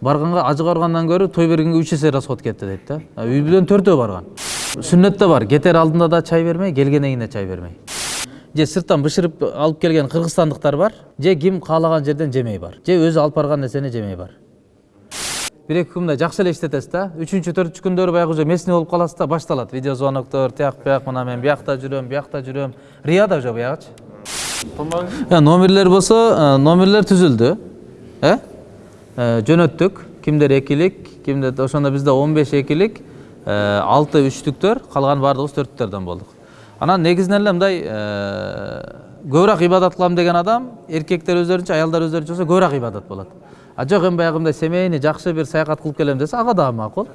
барганга ажы карыгандан көрө той бергенге үч эсе расход кетти дейт да. Үй бүлөнүн төртөө барган. Сүннөттө бар. Кетер алдында да чай бермей келгенден кийин да чай бермей. Же сырттан бышырып алып келген кыргызстандыктар бар же ким каалаган жерден жемей бар же өзү алып барган нерсени жемей бар. Бир эки күн мындай жакшы эле иштетесиз да. Үчүнчү төртүнчү күндөрү баягы уже местный болуп каласыз да башталат. Видео звоноктор тияк бияк мына мен биякта жүрөм биякта жүрөм. Рияда уже буягычы Э, номерлер болсо номерлер түзүлдү. Э, жөнөттүк кимдер экилик кимдер ошондо бизде он беш экилик алты үчтүктөр калган баардыгыбыз төрттүктөрдөн болдук анан негизинен эле мындай көбүрөөк ибадат кылам деген адам эркектер өздөрүнчө аялдар өздөрүнчө болсо көбүрөөк ибадат болот а жок эми баягы мындай семейный жакшы бир саякат кылып келем десе ага дагы макул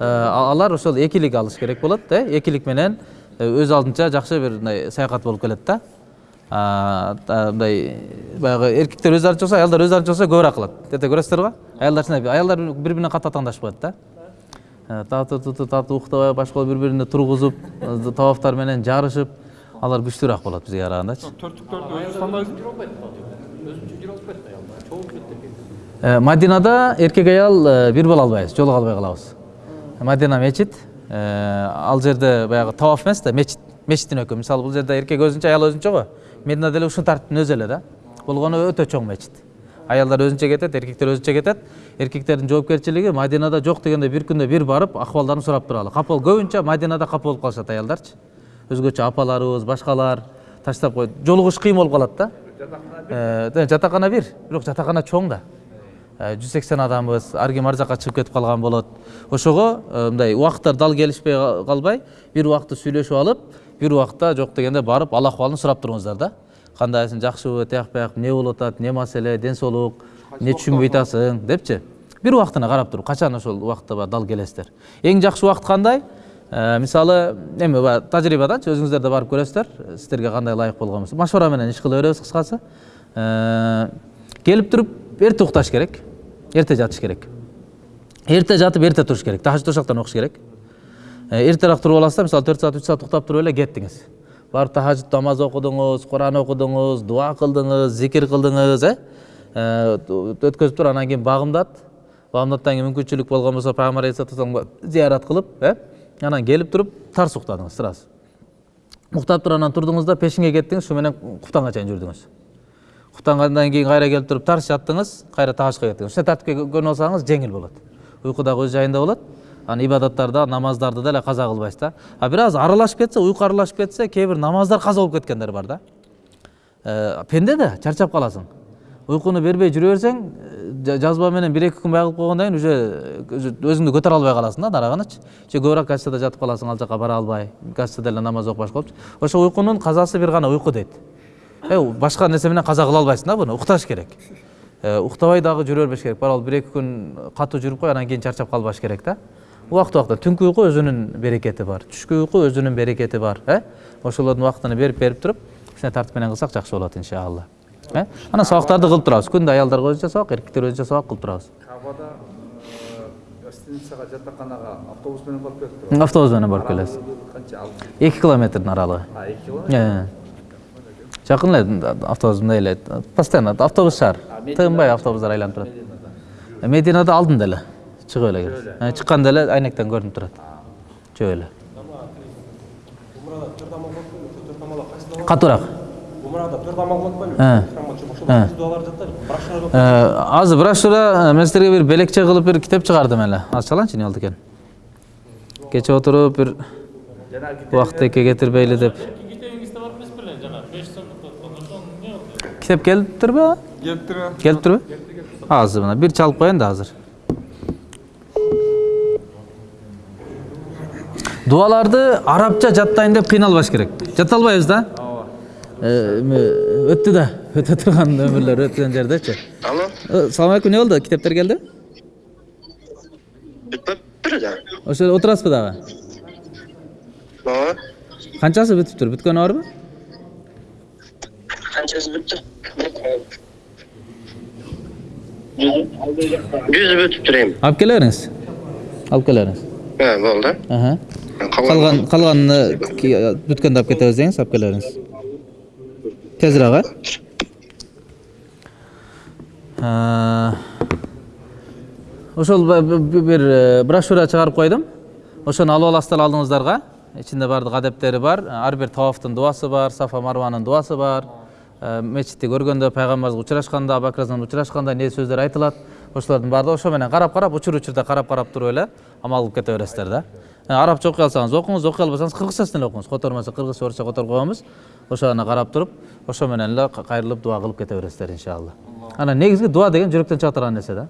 алар ошол экилик алыш керек болот э экилик менен өз алдынча жакшы бир мындай саякат болуп келет да мындай баягы эркектер өз артынча болсо аялдар өз артынча болсо көбүрөөк кылат эрте көрөсүздөр го аялдар чын аялдар бири биринен катуу атаандашып коет да. Э, татуу туту татуу уктабай башка бири бирине тургузуп табаптар менен жарышып алар күчтүүрөөк болот бизге карагандачы төрттүктөрдү өзү тандайсың Э, Мадинада эркек аял э, бир боло албайбыз, жолуга албай калабыз. Мадина мечит, э, ал жерде баягы таваф эмес да, мечит, мечиттин өкү. Мисалы бул жерде эркек өзүнчө, аял өзүнчө го. Мединада деле ушул тартиптин өзү эле да. Болгону өтө чоң мечит. Аялдар өзүнчө кетет, эркектер өзүнчө кетет. Эркектердин жоопкерчилиги Мадинада жок дегенде бир күндө бир барып ахвалдарын сурап туралы. Капыл көбүнчө Мадинада капыл болуп калышат аялдарчы. Өзгөчө апаларыбыз, башкалар таштап коет. Жолугуш кыйын болуп калат да. Жатакана бир, бирок жатакана чоң да. Э, жүз сексен адамбыз ар ким ар жака чыгып кетип калган болот ошого мындай убакыттар дал келишпей ка- калбай бир убакытты сүйлөшүп алып бир убакытта жок дегенде барып ал акыбалын сурап туруңуздар да кандайсың жакшыбы тияк бияк эмне болуп атат эмне маселе ден соолук эмне түшүнбөй атасың депчи бир убактына карап туруп качан ошол убакытта баягы дал келесиздер эң жакшы убакыт кандай мисалы эми баягы тажрыйбаданчы өзүңүздөр да барып көрөсүздөр сиздерге кандай ылайык болгон болсо машвара менен иш кыла беребиз кыскасы келип туруп эрте укташ керек эрте жатыш керек эрте жатып эрте туруш керек тахажжуд ошактан окуш керек эртерээк туруп аласыз да мисалы төрт саат үч саат уктап туруп эле кеттиңиз. Барып тахажжуд намаз окудуңуз куран окудуңуз дуа кылдыңыз зикир кылдыңыз э? Э, өткөзүп туруп анан кийин багымдат багымдаттан кийин мүмкүнчүлүк болгон болсо пайгамбар алейхисалату зыярат кылып э? Анан келип туруп тарс уктадыңыз сразу. Уктап туруп анан турдуңуз да пешиңе кеттиңиз ушу менен куптанга чейин жүрдүңүз. Уктангандан кийин кайра келип туруп тарс жаттыңыз кайра тахаждка кеттиңиз. Ушундай тартипке көнүп алсаңыз жеңил болот. Уйку дагы өз жайында болот. Анан ибадаттарда намаздарды деле каза кылбайсыз да а бир аз аралашып кетсе уйку аралашып кетсе кээ бир намаздар каза болуп кеткендер бар да пенде да чарчап каласың уйкуну бербей жүрө берсең жа- жазба менен бир эки күн кылып койгондон кийин уже өзү- өзүңдү көтөрө албай каласың да нарагынычы же көбүрөөк гостяда жатып каласың ал жака бара албай гостяда эле намаз окуп башка болупчу ошо уйкунун казасы бир гана уйку дейт башка нерсе менен каза кыла албайсың да буну укташ керек уктабай дагы жүрө бербеш керек барабыл бир эки күн катуу жүрүп кой анан кийин чарчап калбаш керек да убакыт убакытта түнкү уйку өзүнүн берекети бар түшкү уйку өзүнүн берекети бар э ошолордун убактын берип берип туруп ушундай тартип менен кылсак жакшы болот иншалла э анан сабактарды кылып турабыз күндө аялдарга өзүнчө сабак эркектер өзүнчө сабак кылып турабыз кабада гостиницага жатаканага автобус менен барып келип турат автобус менен барып келесиз канча эки километрдин аралыгы эки километр? Жакын эле автобус мындай эле постоянно автобус шаар тыгынбай автобустар айланып турат мединада. Алдында эле чыгып эле киресиз Э, чыкканда эле айнектен көрүнүп турат жөө эле катуураак умрада төрт амал кылат беле Э. Э. дуалар жатат брошюра Э, азыр брошюра э, мен силерге бир белекче кылып бир китеп чыгардым эле аз чалаңчы эмне болду экен кече отуруп бир убактеке кетирбейли деп китеп келиптирби келиптир келиптирби азыр мына бир чалып коеюн да азыр дуаларды арабча жаттайын деп кыйналбаш керек жата албайбыз да Э, эми өттү да өтө турган өмүрлөр өткөн жердечи Алло, Э, салам алейкум эмне болду китептер келди бүтпөптүр да. ошол жерде отурасызбы дагы Ооба. канчасы бүтүптүр бүткөнү барбы Канчасы бүттү? Жүзү бүтүптүр эми. алып келе бериңиз алып келе бериңиз Э, болду. Калган калганын бүткөндө алып кете келе бериңиз тезирээк э ошол бир э, брошюра чыгарып койдум. Ошону алып аласыздар алдыңыздарга. Ичинде баардык адептери бар. Ар бир тавафтын дуасы бар сафа марванын дуасы бар. Э, мечитти көргөндө пайгамбарыбызга учурашканда абакразан учурашканда эмне сөздөр айтылат. Ошолордун баардыгы ошо менен карап карап учур учурда карап карап туруп эле амал кылып кете бересиздер да. Арабча окуй алсаңыз окуңуз окуй албасаңыз кыргызчасын эле окуңуз котормосо кыргызча орусча которуп коебуз ошону карап туруп ошо менен эле ка- кайрылып дуа кылып кете бересиздер иншалла. Анан негизги дуа деген жүрөктөн чыга турган нерсе да.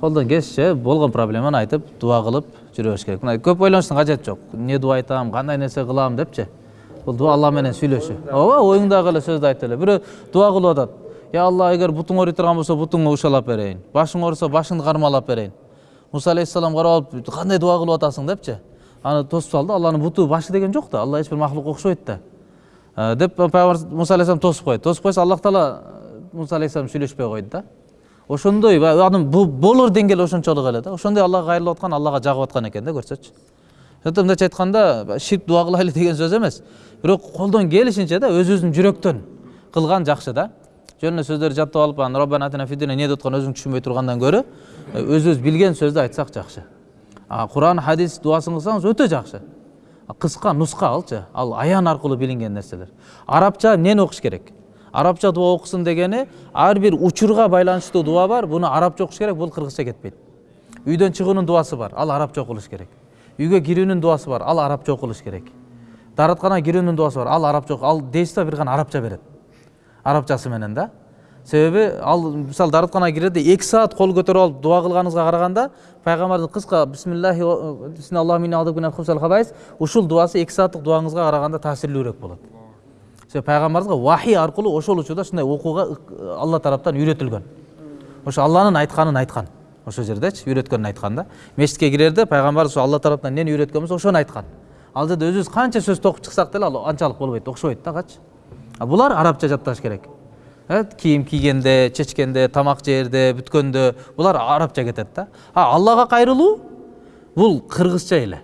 Колдон келишинче болгон проблеманы айтып дуа кылып жүрө бериш керек. Мына көп ойлонуштун кажети жок эмне дуа айтам кандай нерсе кылам депчи бул дуа алла менен сүйлөшүү ооба оюңдагы эле сөздү айтып эле бирөө дуа кылып атат я алла эгер бутуң ооруй турган болсо бутуңду ушалап берейин башың ооруса башыңды кармалап берейин муса алейхисалам карап алып кандай дуа кылып атасың? депчи аны тосуп салды алланын буту башы деген жок да алла эч бир окшобойт да деп пайгамбар муса алейхисалам тосуп койду тосуп койсо аллах таала муса алейхисалам сүйлөшпөй койду да. Ошондой баягы болор деңгээли ошончолук эле да. Ошондой аллага кайрылып аткан аллага жагып аткан экен да көрсөчү ошондо мындайча айтканда ширк дуа кылайлы деген сөз эмес. Бирок колдон келишинче да өзүбүздүн жүрөктөн кылган жакшы да. Жөн эле сөздөрдү жаттап алып анан роббана атина фид дуния эмне деп аткан өзүң түшүнбөй тургандан көрө өзүбүз билген сөздү айтсак жакшы. А куран хадис дуасын кылсаңыз өтө жакшы А кыска нуска алчы ал аян аркылуу билинген нерселер арабча эмнени окуш керек? Арабча дуа окусун дегени ар бир учурга байланыштуу дуа бар буну арабча окуш керек бул кыргызча кетпейт үйдөн чыгуунун дуасы бар ал арабча окулуш керек. Үйгө кирүүнүн дуасы бар ал арабча окулуш керек. Дааратканага кирүүнүн дуасы бар ал арабча ал дейсиз бир гана арабча берет арабчасы менен да. Себеби ал мисалы дааратканага кирерде эки саат кол көтөрүп алып дуа кылганыңызга караганда пайгамбардын кыска бисмиллахи ушул дуасы эки сааттык дуаңызга караганда таасирлүүрөөк болот себеби пайгамбарыбызга вахий аркылуу ошол учурда ушундай окууга алла тараптан үйрөтүлгөн ошо алланын айтканын айткан ошол жердечи үйрөткөнүн айткан да мечитке кирерде пайгамбар алла тараптан эмнени үйрөткөн болсо ошону айткан ал жерде өзүбүз канча сөз токуп чыксак деле ал анчалык болбойт окшобойт да качы а булар арабча жатташ керек. Кийим кийгенде чечкенде тамак жээрде бүткөндө булар арабча кетет да. А аллага кайрылуу бул кыргызча эле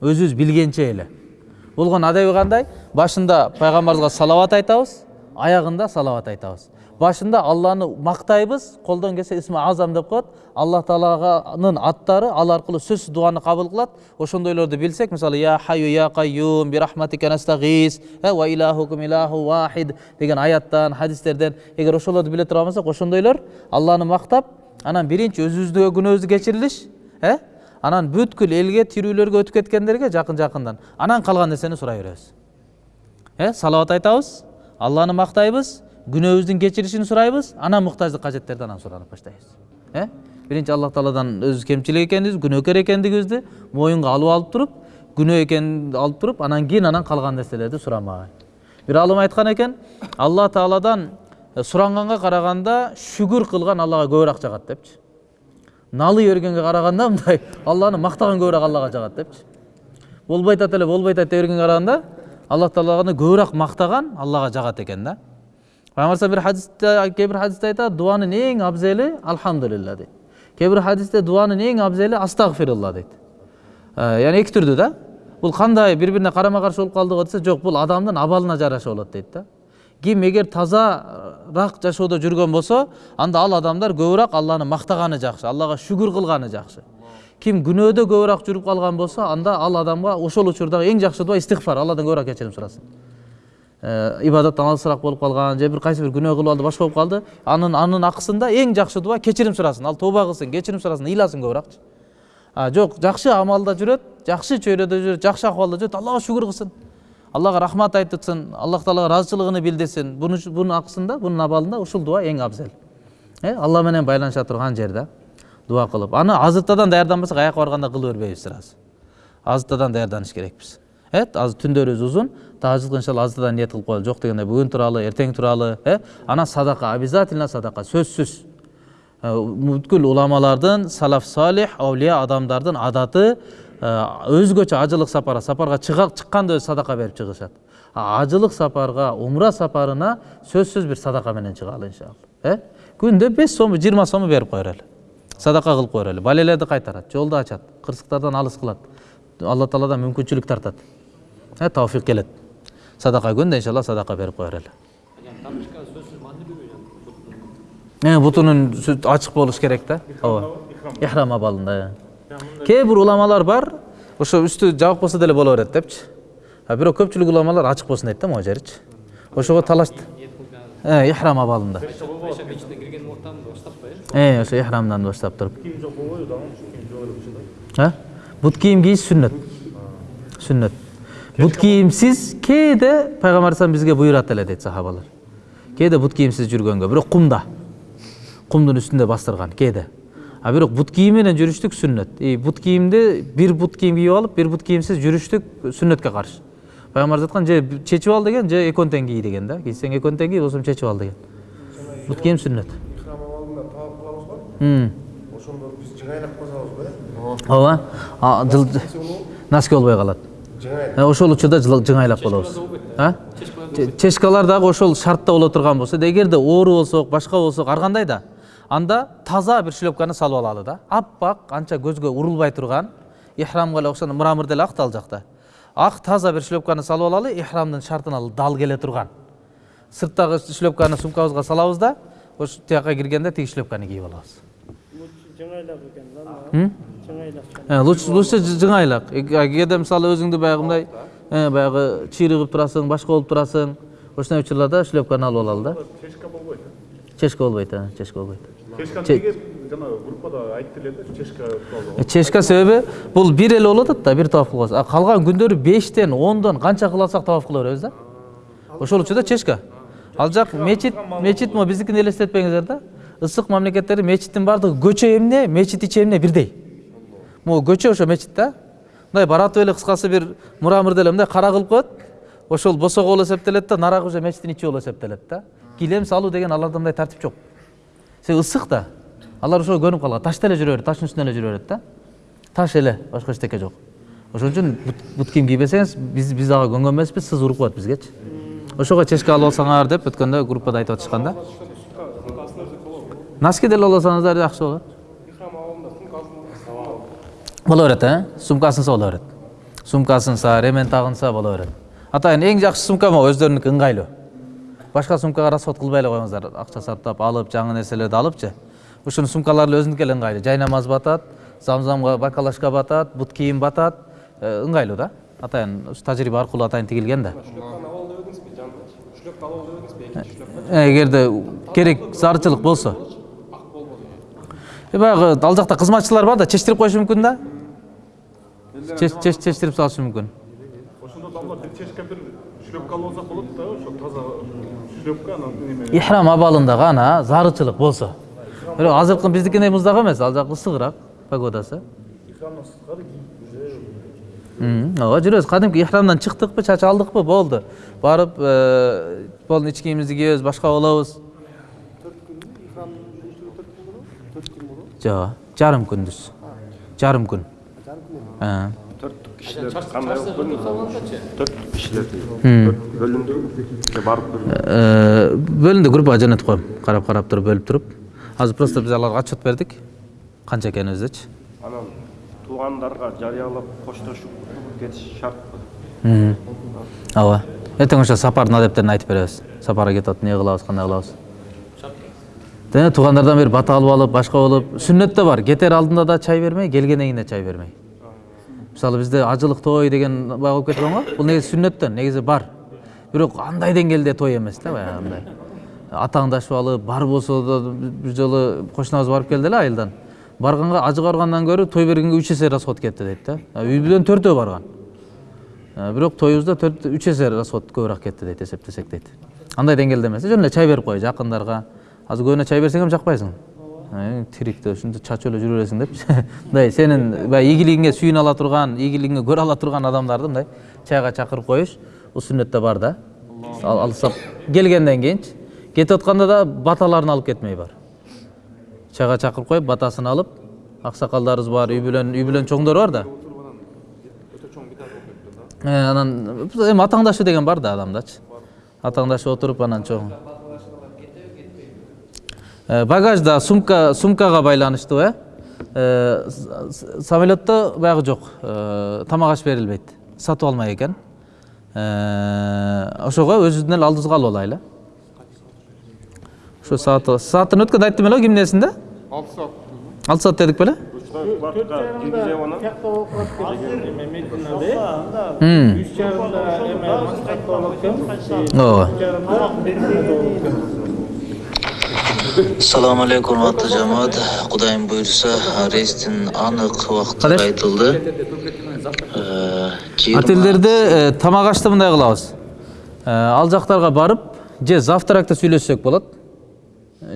өзүбүз билгенче эле болгон адеби кандай башында пайгамбарыбызга салават айтабыз аягында салават айтабыз башында алланы мактайбыз колдон келсе исми азам деп коет аллах таалаганын аттары ал аркылуу сөзсүз дуаны кабыл кылат ошондойлорду билсек мисалы я хаю я бирахматика настагис э, ва илахукум илаху вахид деген аяттан хадистерден эгер ошолорду биле турган болсок ошондойлор алланы мактап анан биринчи өзүбүздү күнөөбүздү кечирилиш э анан бүткүл элге тирүүлөргө өтүп кеткендерге жакын жакындан анан калган нерсени сурай беребиз э салават айтабыз алланы мактайбыз күнөөбүздүн кечиришин сурайбыз анан муктаждык кажеттерди анан суранып баштайбыз э биринчи аллах тааладан өзүбүз кемчилик экенибизди күнөөкөр экендигибизди моюнга алып алып туруп күнөө экенин алып туруп анан кийин анан калган нерселерди сурамай бир алым айткан экен алла тааладан суранганга караганда шүгүр кылган аллага көбүрөөк жагат депчи налый бергенге караганда мындай алланы мактаган көбүрөөк аллага жагат депчи болбой атат эле болбой атат дей бергенге караганда аллах таалаганы көбүрөөк мактаган аллага жагат экен да пайгамбар бир хадисте кээ бир хадисте айтат дуанын эң абзели алхамдулилла дейт кээ бир хадисте дуанын эң абзели астагфирулла дейт Э, яғни эки түрдүү да бул кандай бири бирине карама каршы болуп калдыбы десе жок бул адамдын абалына жараша болот дейт да ким эгер тазараак жашоодо жүргөн болсо анда ал адамдар көбүрөөк алланы мактаганы жакшы аллага шүгүр кылганы жакшы ким күнөөдө көбүрөөк жүрүп калган болсо анда ал адамга ошол учурдагы эң жакшы дуа истигфар алладан көбүрөөк кечирим сурасын ибадаттан алысыраак болуп калган же бир кайсы бир күнөө кылып алды башка болуп калды анын анын акысында эң жакшы дуа кечирим сурасын ал тооба кылсын кечирим сурасын ыйласын а жок жакшы амалда жүрөт жакшы чөйрөдө жүрөт жакшы акыбалда жүрөт аллага шүгүр кылсын аллага рахмат айтытсын аллах таалага ыраазычылыгын билдирсин буну бунун акысында бунун абалында ушул дуа эң абзел. Э алла менен байланыша турган жер да дуа кылып аны азыртадан даярданбасак аяка барганда кыла бербейбиз сразу азыртадан даярданыш керекпиз э азыр түндөрүбүз узун иншалла азыртадан ниет кылып коелу жок дегенде бүгүн тууралуу эртең тууралуу э? Анан садака обязательно садака сөзсүз. Э, бүткүл уламалардын салаф салих аулия адамдардын адаты э, өзгөчө ажылык сапарга сапарга чыкканда өзү садака берип чыгышат. Ажылык сапарга умра сапарына сөзсүз бир садака менен чыгалы иншалла э? Күндө беш сому жыйырма сому берип кое берели садака кылып кое берели балелерди кайтарат жолду ачат кырсыктардан алыс кылат. Алла тааладан мүмкүнчүлүк тартат. Э тауфик келет. Садака күндө иншалла садака берип кое берели э бутунун ачык болуш керек да ооба. ихрам абалында кээ бир уламалар бар ошо үстү жабык болсо деле боло берет депчи а бирок көпчүлүк уламалар ачык болсун дейт да могу жеричи ошого талаш э ихрам абалында э ошо ихрамдан баштап туруп а бут кийим кийиш сүннөт сүннөт бут кийимсиз кээде пайгамбар алейхисалам бизге буйрат эле дейт сахабалар кээде бут кийимсиз жүргөнгө бирок кумда кумдун үстүндө бастырган кээде а бирок бут кийим менен жүрүштүк сүннөт и бут кийимди бир бут кийим кийип алып бир бут кийимсиз жүрүштүк сүннөткө каршы пайгамбарыбыз айткан же чечип ал деген же экөөнү тең кий деген да кийсең экөөнү тең кий болбосо чечип ал деген бут кийим сүннөт ооба носки болбой калат ошол учурда жыңайлап болобуз а Че- чешкалар дагы ошол шартта боло турган болсо эгерде оору болсок башка болсок ар кандай да анда таза бир шлепканы салып алалы да аппак анча көзгө урулбай турган ихрамга эле окшогон мрамор деле ак да ал жакта ак таза бир шлепканы салып алалы ихрамдын шартына дал келе турган сырттагы шлепканы сумкабызга салабыз да ош тияка киргенде тиги шлепканы кийип алабыз жыңайлап экен да лучше лучше жы- жыңайлак Э, кээде мисалы өзүңдү баягы мындай баягы чыйрыгып турасың башка болуп турасың ошондой учурларда шлепканы алып алалы да чешка болбойт чешка болбойт чешка болбойт чешканы Че- неге жанагы группада айтты эле да чешка тууралуу чешка себеби бул бир эле болуп атат да бир таваф кылабыз а калган күндөрү бештен ондон канча кыла алсак таваф кыла беребиз да ошол учурда чешка ал жак мечит мечит могу биздикин элестетпеңиздер да ысык мамлекеттерде мечиттин баардыгы көчө эмне мечит ичи эмне бирдей могу көчө ошо мечит да мындай баратып эле кыскасы бир мурамырды эле мындай кара кылып коет ошол босого болуп эсептелет да нарагы уже мечиттин ичи болуп эсептелет да килем салуу деген аларда мындай тартип жок себеби ысык да алар ошого көнүп калган ташта эле жүрө берет таштын үстүнөн эле жүрө берет да таш эле башка эчтеке жок ошон үчүн бут кийим кийбесеңиз биз биз ага көнгөн эмеспиз сыз уруп коет бизгечи ошого чечке алып алсаңар деп өткөндө группада айтып атышкан да носки деле алып алсаңыздар жакшы болот боло берет э сумкасынса боло берет сумкасынса ремен тагынса боло берет атайын эң жакшы сумка могу өздөрүнүкү ыңгайлуу башка сумкага расход кылбай эле коюңуздар акча сарптап алып жаңы нерселерди алыпчы ушунун сумкалары эле өзүнүкү эле ыңгайлуу жай намаз батат замзамга бакалашка батат бут кийим батат э, ыңгайлуу да атайын ушу тажрыйба аркылуу атайын тигилген да эгерде керек зарычылык болсо Э, баягы ал жакта кызматчылар бар да чечтирип коюшу мүмкүн да? Чеч- чеч- чечтирип салышы мүмкүн ошондо дамла бир бир шлепка алып алсак болот да ошо таза шлепка анан неме? Ихрам абалында гана зарычылык болсо бирок азыркы биздикиндей муздак эмес ал жак ысыгыраак погодасы. Ооба жүрөбүз кадимки ихрамдан чыктыкпы чач алдыкпы болду барып э, болду ич кийимибизди кийебиз башка болобуз жок жарым күндүз жарым күн төрт же барып группага жөнөтүп коем карап карап туруп бөлүп туруп азыр просто биз аларга отчет бердик канча экенибиздичи анан туугандарга жарыялап коштошуп кетиш шартпы ооба эртең ошо сапардын адептерин айтып беребиз сапарга кетип атып эмне кылабыз кандай кылабыз Дене туугандардан бери бата алып алып башка болуп сүннөт да бар кетер алдында да чай бермей келгенден кийин да чай бермей мисалы бизде ажылык той деген баягы болуп кеткен го бул негизи сүннөттөн негизи бар бирок андай деңгээлде той эмес да баягы андай атааңдашып алып бар болсо да бир жолу кошунабыз барып келди эле айылдан барганга ажы баргандан көрө той бергенге үч эсе расход кетти дейт да А үй бүлөнүн төртөө барган Э, бирок тоюбузда төрт үч эсе расход көбүрөөк кетти дейт эсептесек дейт андай деңгээлде эмес жөн эле чай берип кой жакындарга азыр көбүнө чай берсең эми жакпайсың Э, тирикте ушинтип чачып эле жүрө бересиң депчи мындай сенин баягы ийгилигиңе сүйүнө ала турган ийгилигиңе көрө ала турган адамдарды мындай чайга чакырып коюш бул сүннөттө бар да ал алсап келгенден кийинчи кетип атканда да баталарын алып кетмей бар чайга чакырып коюп батасын алып аксакалдарыбыз бар үй бүлөнүн үй бүлөнүн чоңдору бар да анан эми атааңдашуу деген бар да адамдачы атааңдашып отуруп анан чоң багажда сумка сумкага байланыштуу э? Э, самолетто баягы жок. Э, тамак аш берилбейт. Сатып алмай экен. Э, ошого өзүбүздүн эле алдыбызга алып алайлы. Ошо саат саатын өткөндө айттым эле го кимдин эсинде алты саат алты саат дедик беле ооба үч жарымда мединада болуп кетти Assalomu alaykum hurmatli jamoat. Xudoyim buyursa, reysning aniq vaqti Qadar? aytildi. Ee, jiyirma- отельдерде тамак ашты мындай кылабыз Э, ал жактарга барып же завтракта сүйлөшсөк болот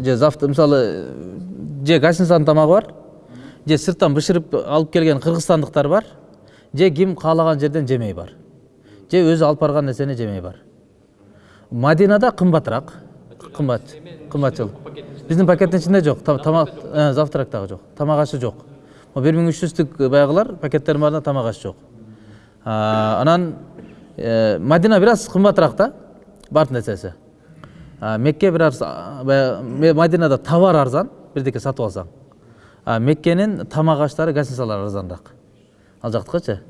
же завтра мисалы э, же гостиницанын тамагы бар же сырттан бышырып алып келген кыргызстандыктар бар же ким каалаган жерден жемей бар же өзү алып барган нерсени жемей бар мадинада кымбатыраак кымбат кымбатчыл биздин пакеттин ичинде жок та- тамак э, завтрактагы жок тамак ашы жок бир миң үч жүздүк баягылар пакеттердин баарында тамак аш жок анан э, мадина бир аз кымбатыраак да баардык нерсеси мекке бир аз баягы мадинада товар арзан бирдеке сатып алсаң. Меккенин тамак аштары гостиницалары арзаныраак ал жактыкычы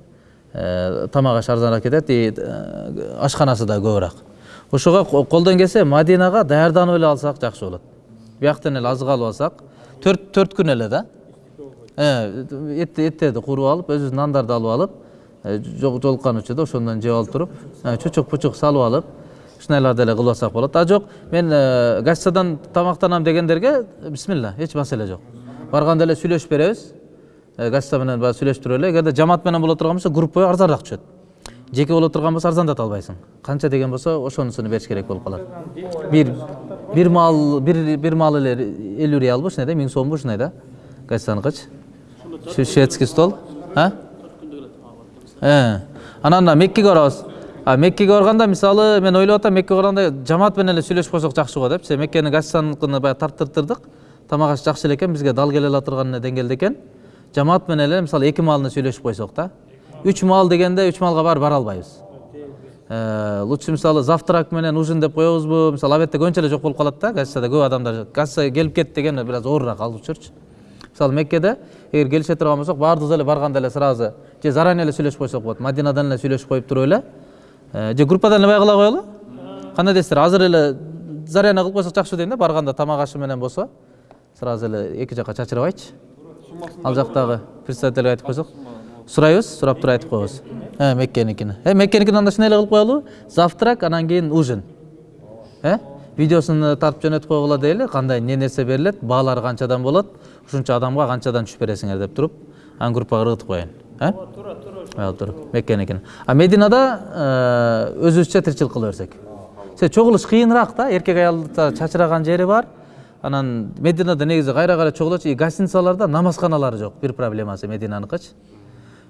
Э, тамак аш арзаныраак кетет и э, ашканасы да көбүрөөк ошого ко- колдон келсе мадинага даярданып эле алсак жакшы болот бияктан эле азык алып алсак төрт төрт күн эле да. Эт эттерди кууруп алып өзүбүздүн нандарды алып алып э, жол- жолуккан учурда ошондон жеп алып туруп э, чучук пучук салып алып ушундайларды эле кылып алсак болот а жок мен э, гостиницадан тамактанам дегендерге бисмилла эч маселе жок. Барганда эле сүйлөшүп беребиз. Гостиница менен баягы сүйлөштүрүп эле. Эгерде жамаат менен боло турган болсо группа арзаныраак түшөт. Жеке боло турган болсо арзандата албайсың. Канча деген болсо ошонусуну бериш керек болуп калат. Бир бир маал бир бир маал эле элүү реалбы ушундай да миң сомбу ушундай да. Шу- шведский стол. А? Э, анан меккеге барабыз. А меккеге барганда мисалы мен ойлоп атам меккеге барганда жамаат менен эле сүйлөшүп койсок жакшы го депчи меккенин гостиницаныкын баягы тарттырдык тамак аш жакшы эле экен бизге дал келе ала турган деңгээлде экен. Жамаат менен эле мисалы эки маалына сүйлөшүп койсок да үч маал дегенде үч маалга баары бара албайбыз лучше мисалы завтрак менен ужин деп коебузбу мисалы обедте көбүнчө эле жок болуп калат да гостиницада көп адамдар гостиницага келип кетти деген бир аз оорураак ал учурчу мисалы меккеде эгер келише турган болсок баардыгыбыз эле барганда эле сразу же заранее эле сүйлөшүп койсок болот мадинадан эле сүйлөшүп коюп туруп эле же группадан эле кыла коелу кандай дейсиздер азыр эле заряна кылып койсок жакшы дейм да барганда тамак ашы менен болсо сразу эле эки жака чачырабайчы ал жактагы представительге айтып койсок сурайбыз сурап туруп айтып коебуз э меккеникини э меккеникин анда ушундай эле кылып коелу завтрак анан кийин ужин. Э видеосун тартып жөнөтүп койгула дейли кандай эмне нерсе берилет баалары канчадан болот ушунча адамга канчадан түшүп бересиңер деп туруп анан группага ыргытып коеюн э туура туура меккеникин а мединада өзүбүзчө тиричилик кыла берсек се чогулуш кыйыныраак да эркек аялда чачыраган жери бар. Анан мединада негизи кайра кайра чогулочу и гостиницаларда намазканалары жок бир проблемасы мединаныкычы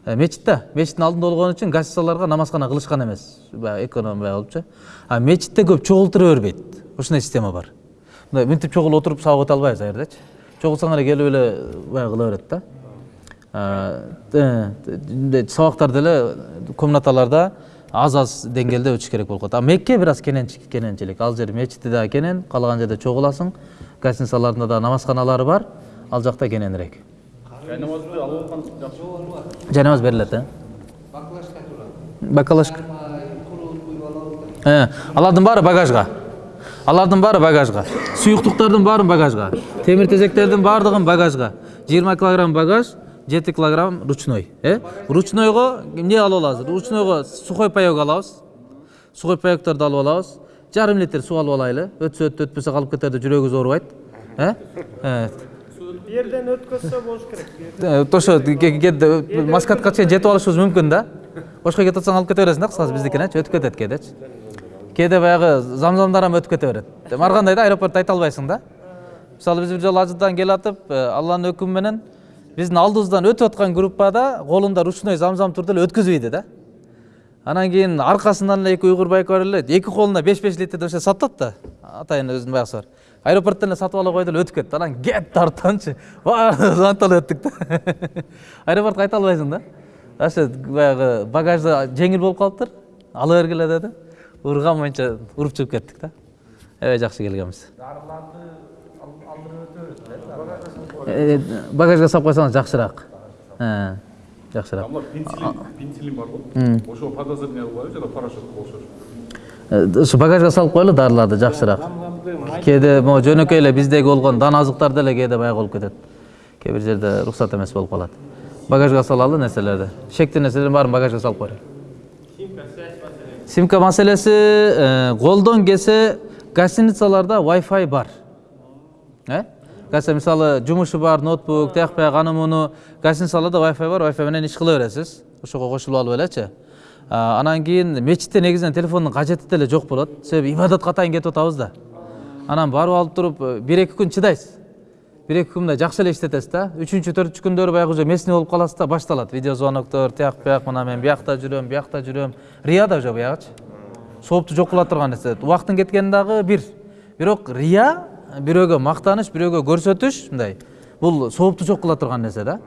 Э, мечитте мечиттин алдында болгон үчүн гостиницаларга намазкана кылышкан эмес баягы эконом баягы болупчу а мечитте көп чогултура бербейт ушундай система бар. Мындай мынтип чогулуп отуруп сабак өтө албайбыз ал жердечи чогулсаң эле келип эле баягы кыла берет да мындай сабактарды эле комнаталарда аз аз деңгээлде өтүш керек болуп калат а мекке бир аз кененчи- кененчилик ал жер мечити дагы кенен каалаган жерде чогуласың гостиницаларында да намазканалары бар. Ал жакта кененирээк жай намаз берилет э бакалашка алардын баары багажга алардын баары багажга суюктуктардын баарын багажга темир тезектердин баардыгын багажга жыйырма килограмм багаж жети килограмм ручной э? Ручнойго эмне алып алабыз ручнойго сухой паек алабыз сухой паекторду алып алабыз жарым литр суу алып алайлы. Өтсө өттү өтпөсө калып кетер деп жүрөгүбүз оорубайт э? Э, жерден өткөзсө болуш керек ошо маскатка чейин жетип алышыбыз мүмкүн да бошко кетип атсаң алып кете бересиң да кыскасы биздикинечи өтүп кетет кээдечи кээде баягы замзамдар эми өтүп кете берет ар кандай да аэропортто айта албайсың да мисалы биз бир жолу ажыдан келатып алланын өкүмү менен биздин алдыбыздан өтүп аткан группада колунда ручной замзам турду эле өткөзбөйдү да анан кийин аркасынан эле эки уйгур байке бар эле эки колуна беш беш литрди ошо сатып атат да атайын өзүнүн баягысы бар аэропорттон эле сатып ала койду эле өтүп кетти анан кет тарттанчы баардыгыбыз анталы өттүк да аэропортко айта албайсың да. Ошо баягы багажы жеңил болуп калыптыр ала бергиле деди урган боюнча уруп чыгып кеттик да аябай жакшы келгенбиз багажга салып койсоңуз жакшыраак Э, жакшыраак пенсилин бар го ошо подозрение коебуз жана парашют болушу. Э, ушу багажга салып коелу дарыларды жакшыраак кээде могу жөнөкөй эле биздеги болгон дан азыктар деле кээде баягы болуп кетет кээ бир жерде уруксат эмес болуп калат багажга салалы нерселерди шектүү нерселердин баарын багажга салып коелу симка маселеси колдон келсе гостиницаларда wi-fi бар э гостиница мисалы жумушу бар ноутбук тияк бияк аны муну гостиницаларда wi-fi бар wi-fi менен иш кыла бересиз ошого кошулуп алып элечи анан кийин мечитте негизинен телефондун кажети деле жок болот. Себеби ибадатка атайын кетип атабыз да. Анан барып алып туруп э, бир эки күн чыдайсыз. Бир эки күн мындай жакшы эле иштетесиз да. Үчүнчү төртүнчү күндөрү баягы уже местный болуп каласыз да башталат. Видеозвоноктор тияк бияк мына мен биякта жүрөм биякта жүрөм. Рия да уже баягычы соопту жок кыла турган нерсе. Убакыттын кеткени дагы бир. Бирок рия бирөөгө мактаныч бирөөгө көрсөтүш мындай. Бул соопту жок кыла турган нерсе да.